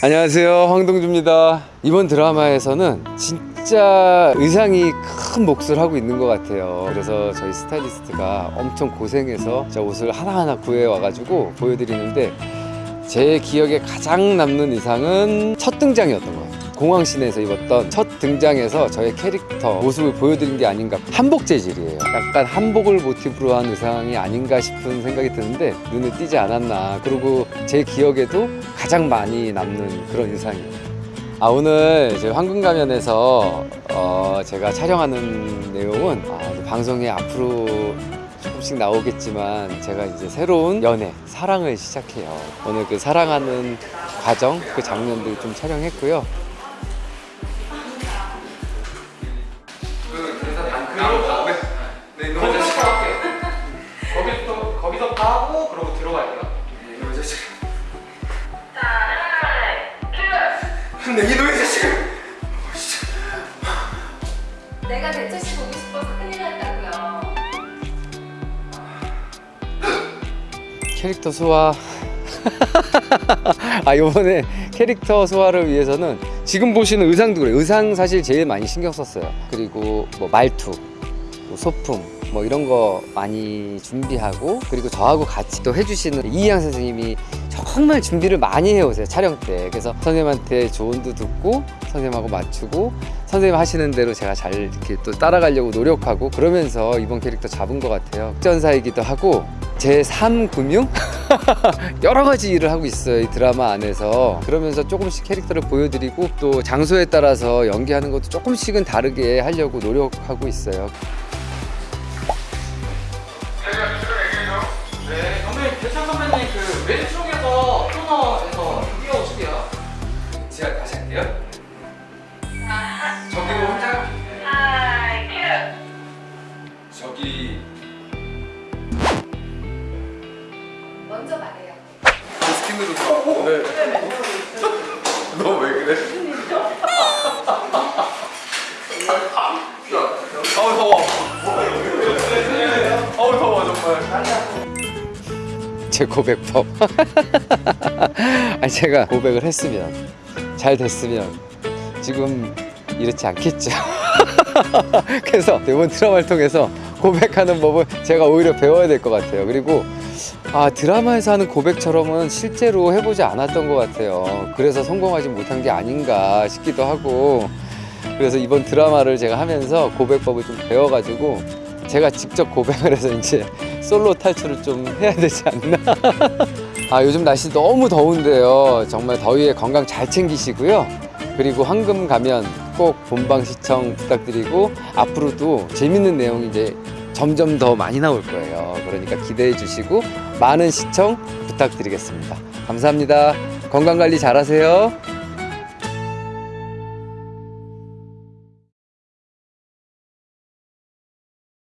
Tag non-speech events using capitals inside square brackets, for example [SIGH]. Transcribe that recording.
안녕하세요 황동주입니다. 이번 드라마에서는 진짜 의상이 큰 몫을 하고 있는 것 같아요. 그래서 저희 스타일리스트가 엄청 고생해서 저 옷을 하나하나 구해 와가지고 보여드리는데 제 기억에 가장 남는 의상은 첫 등장이었던 것 같아요 공항신에서 입었던 첫 등장에서 저의 캐릭터 모습을 보여드린 게 아닌가 한복 재질이에요 약간 한복을 모티브로 한 의상이 아닌가 싶은 생각이 드는데 눈에 띄지 않았나 그리고 제 기억에도 가장 많이 남는 그런 의상이에요 아 오늘 저희 황금가면에서 어, 제가 촬영하는 내용은 아, 방송에 앞으로 조금씩 나오겠지만 제가 이제 새로운 연애, 사랑을 시작해요. 오늘 그 사랑하는 과정, 그 장면들 좀 촬영했고요. 가고 그러고 들어갈게요. 근데 이놈의 자식! 내가 대체씨 보고 싶어서 큰일 났다고요. 캐릭터 소화. [LAUGHS] 아 이번에 캐릭터 소화를 위해서는 지금 보시는 의상도 그래요. 의상 사실 제일 많이 신경 썼어요. 그리고 뭐 말투, 뭐 소품 뭐 이런 거 많이 준비하고 그리고 저하고 같이 또 해주시는 이희양 선생님이 정말 준비를 많이 해오세요 촬영 때. 그래서 선생님한테 조언도 듣고 선생님하고 맞추고 선생님 하시는 대로 제가 잘 이렇게 또 따라가려고 노력하고 그러면서 이번 캐릭터 잡은 것 같아요. 특전사이기도 하고 제 3금융? [LAUGHS] 여러 가지 일을 하고 있어요 이 드라마 안에서. 그러면서 조금씩 캐릭터를 보여드리고 또 장소에 따라서 연기하는 것도 조금씩은 다르게 하려고 노력하고 있어요 배님 대찬 선배님 그 왼쪽에서 코너에서 뛰어오실게요. 제가 다시 할게요. 저기로 혼자 저기. 먼저 말해요. 스킨으로 네. [LAUGHS] 너왜 그래? 아우 더워 제 고백법. [LAUGHS] 아니 제가 고백을 했으면 잘 됐으면 지금 이렇지 않겠죠. [LAUGHS] 그래서 이번 드라마를 통해서 고백하는 법을 제가 오히려 배워야 될 것 같아요. 그리고 아 드라마에서 하는 고백처럼은 실제로 해보지 않았던 것 같아요. 그래서 성공하지 못한 게 아닌가 싶기도 하고 그래서 이번 드라마를 제가 하면서 고백법을 좀 배워가지고 제가 직접 고백을 해서 이제 솔로 탈출을 좀 해야 되지 않나? [LAUGHS] 아 요즘 날씨 너무 더운데요. 정말 더위에 건강 잘 챙기시고요. 그리고 황금 가면 꼭 본방 시청 부탁드리고 앞으로도 재밌는 내용이 이제 점점 더 많이 나올 거예요. 그러니까 기대해 주시고 많은 시청 부탁드리겠습니다. 감사합니다. 건강관리 잘하세요